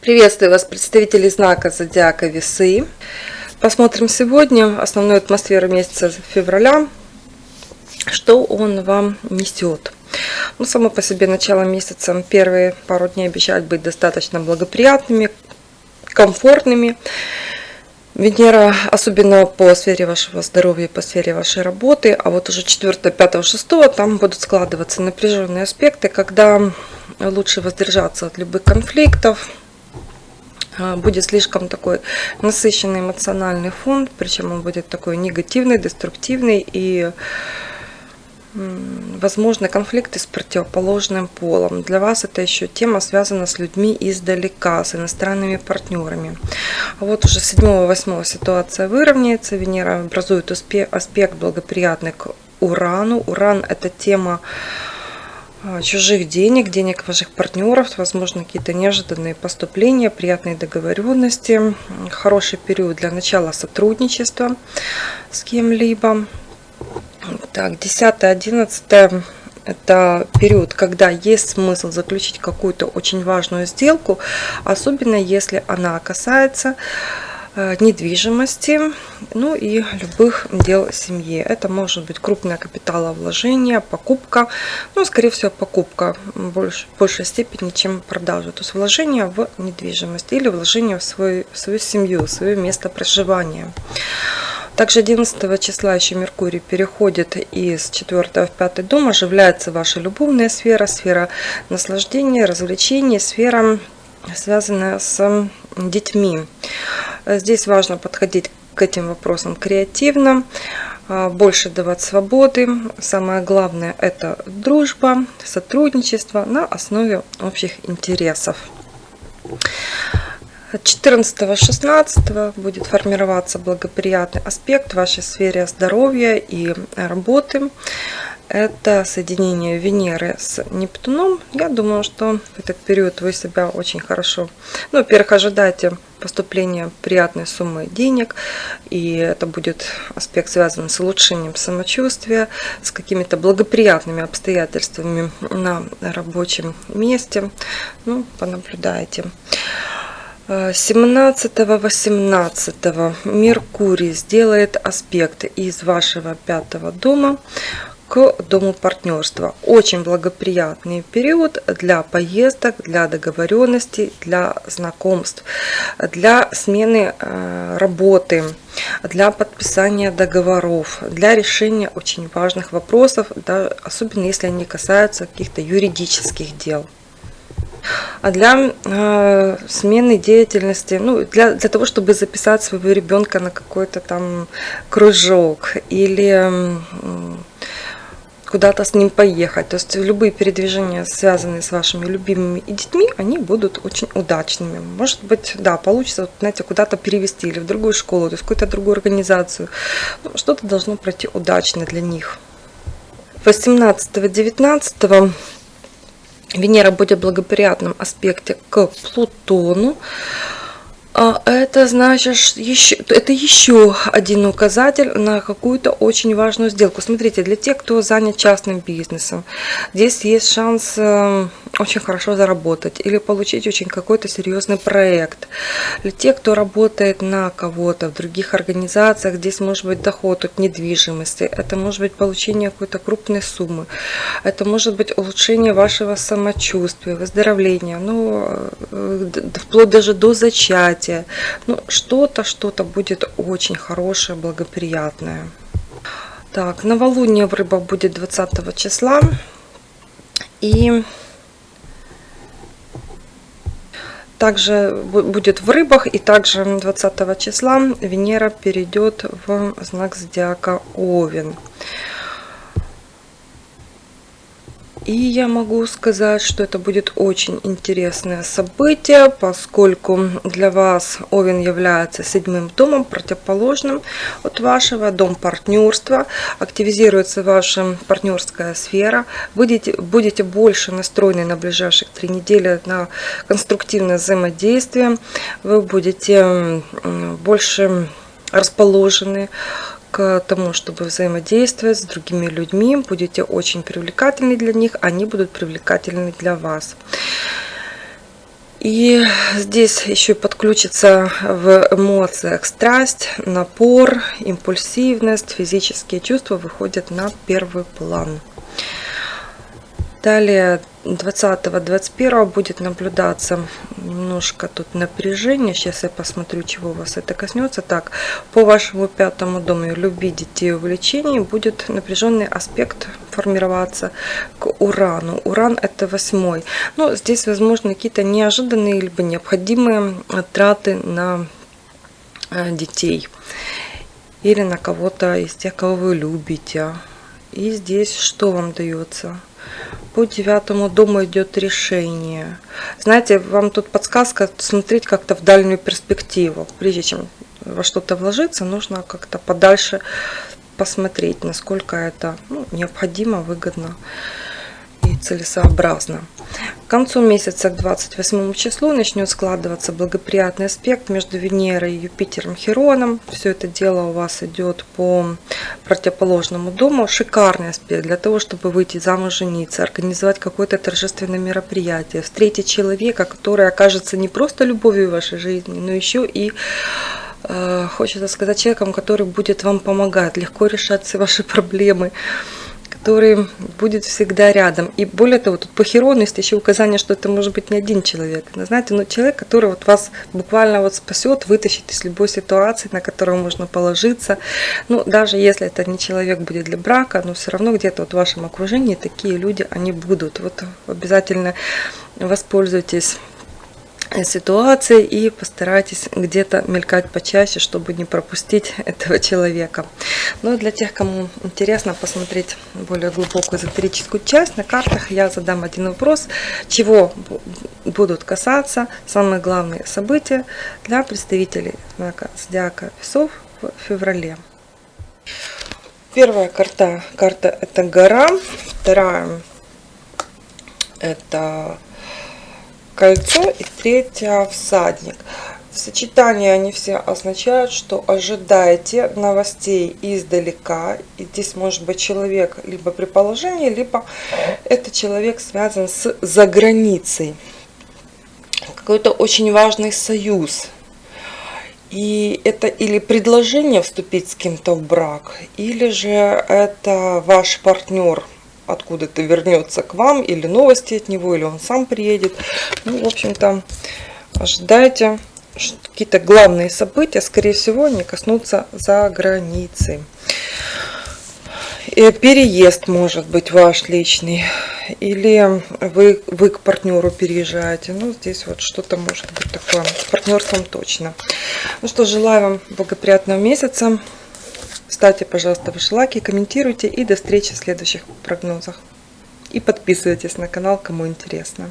Приветствую вас, представители знака Зодиака Весы. Посмотрим сегодня основную атмосферу месяца февраля, что он вам несет. Ну, само по себе начало месяца, первые пару дней обещают быть достаточно благоприятными, комфортными. Венера, особенно по сфере вашего здоровья, по сфере вашей работы, а вот уже 4, 5, 6, там будут складываться напряженные аспекты, когда лучше воздержаться от любых конфликтов, будет слишком такой насыщенный эмоциональный фон, причем он будет такой негативный, деструктивный и возможны конфликты с противоположным полом. Для вас это еще тема связана с людьми издалека, с иностранными партнерами. А вот уже 7-8 ситуация выровняется. Венера образует аспект благоприятный к Урану. Уран это тема а, чужих денег, денег ваших партнеров, возможно, какие-то неожиданные поступления, приятные договоренности, хороший период для начала сотрудничества с кем-либо. Так, 10-11 это период, когда есть смысл заключить какую-то очень важную сделку, особенно если она касается недвижимости, ну и любых дел семьи. Это может быть крупное капиталовложение, покупка, ну, скорее всего, покупка в больш, большей степени, чем продажа. То есть вложение в недвижимость или вложение в свою, в свою семью, в свое место проживания. Также 11 числа еще Меркурий переходит из 4 в 5 дом, оживляется ваша любовная сфера, сфера наслаждения, развлечений, сфера связанная с детьми. Здесь важно подходить к этим вопросам креативно, а, больше давать свободы. Самое главное это дружба, сотрудничество на основе общих интересов. 14-16 будет формироваться благоприятный аспект в вашей сфере здоровья и работы это соединение Венеры с Нептуном. Я думаю, что в этот период вы себя очень хорошо... Ну, во-первых, ожидайте поступления приятной суммы денег, и это будет аспект связан с улучшением самочувствия, с какими-то благоприятными обстоятельствами на рабочем месте. Ну, понаблюдайте. 17-18 Меркурий сделает аспект из вашего пятого дома к дому партнерства. Очень благоприятный период для поездок, для договоренностей, для знакомств, для смены э, работы, для подписания договоров, для решения очень важных вопросов, да, особенно если они касаются каких-то юридических дел. А для э, смены деятельности, ну, для, для того, чтобы записать своего ребенка на какой-то там кружок или э, куда-то с ним поехать. То есть любые передвижения, связанные с вашими любимыми и детьми, они будут очень удачными. Может быть, да, получится, вот, знаете, куда-то перевести или в другую школу, то есть какую-то другую организацию. Ну, Что-то должно пройти удачно для них. 18-19 Венера будет в благоприятном аспекте к Плутону. А это значит, еще, это еще один указатель на какую-то очень важную сделку. Смотрите, для тех, кто занят частным бизнесом, здесь есть шанс э, очень хорошо заработать или получить очень какой-то серьезный проект. Для тех, кто работает на кого-то в других организациях, здесь может быть доход от недвижимости, это может быть получение какой-то крупной суммы, это может быть улучшение вашего самочувствия, выздоровления, ну, э, вплоть даже до зачатия занятие. Ну, что-то, что-то будет очень хорошее, благоприятное. Так, новолуние в рыбах будет 20 числа. И также будет в рыбах, и также 20 числа Венера перейдет в знак зодиака Овен. И я могу сказать, что это будет очень интересное событие, поскольку для вас Овен является седьмым домом, противоположным от вашего, дом партнерства. Активизируется ваша партнерская сфера. Будете, будете больше настроены на ближайших три недели на конструктивное взаимодействие. Вы будете больше расположены к тому, чтобы взаимодействовать с другими людьми. Будете очень привлекательны для них, они будут привлекательны для вас. И здесь еще подключится в эмоциях страсть, напор, импульсивность, физические чувства выходят на первый план. Далее 20-21 будет наблюдаться немножко тут напряжение. Сейчас я посмотрю, чего у вас это коснется. Так, по вашему пятому дому любви, детей, увлечений будет напряженный аспект формироваться к Урану. Уран это восьмой. Но здесь, возможно, какие-то неожиданные либо необходимые траты на э, детей или на кого-то из тех, кого вы любите. И здесь что вам дается? По девятому дому идет решение. Знаете, вам тут подсказка смотреть как-то в дальнюю перспективу. Прежде чем во что-то вложиться, нужно как-то подальше посмотреть, насколько это ну, необходимо, выгодно и целесообразно. Концу месяца, к 28 числу, начнет складываться благоприятный аспект между Венерой и Юпитером Хероном. Все это дело у вас идет по противоположному дому. Шикарный аспект для того, чтобы выйти замуж, жениться, организовать какое-то торжественное мероприятие, встретить человека, который окажется не просто любовью в вашей жизни, но еще и э, хочется сказать человеком, который будет вам помогать, легко решать все ваши проблемы который будет всегда рядом. И более того, тут по Херону есть еще указание, что это может быть не один человек. Но, знаете, но человек, который вот вас буквально вот спасет, вытащит из любой ситуации, на которую можно положиться. Ну, даже если это не человек будет для брака, но все равно где-то вот в вашем окружении такие люди, они будут. Вот обязательно воспользуйтесь ситуации и постарайтесь где-то мелькать почаще, чтобы не пропустить этого человека. Но для тех, кому интересно посмотреть более глубокую эзотерическую часть, на картах я задам один вопрос, чего будут касаться самые главные события для представителей знака Зодиака Весов в феврале. Первая карта, карта это гора, вторая это кольцо и третья всадник. В сочетании они все означают, что ожидаете новостей издалека. И здесь может быть человек либо при положении, либо это человек связан с заграницей. Какой-то очень важный союз. И это или предложение вступить с кем-то в брак, или же это ваш партнер – откуда-то вернется к вам, или новости от него, или он сам приедет. Ну, в общем-то, ожидайте какие-то главные события, скорее всего, не коснутся за границей. И переезд может быть ваш личный, или вы, вы к партнеру переезжаете. Ну, здесь вот что-то может быть такое, с партнерством точно. Ну что, желаю вам благоприятного месяца. Ставьте, пожалуйста, ваши лайки, комментируйте и до встречи в следующих прогнозах. И подписывайтесь на канал, кому интересно.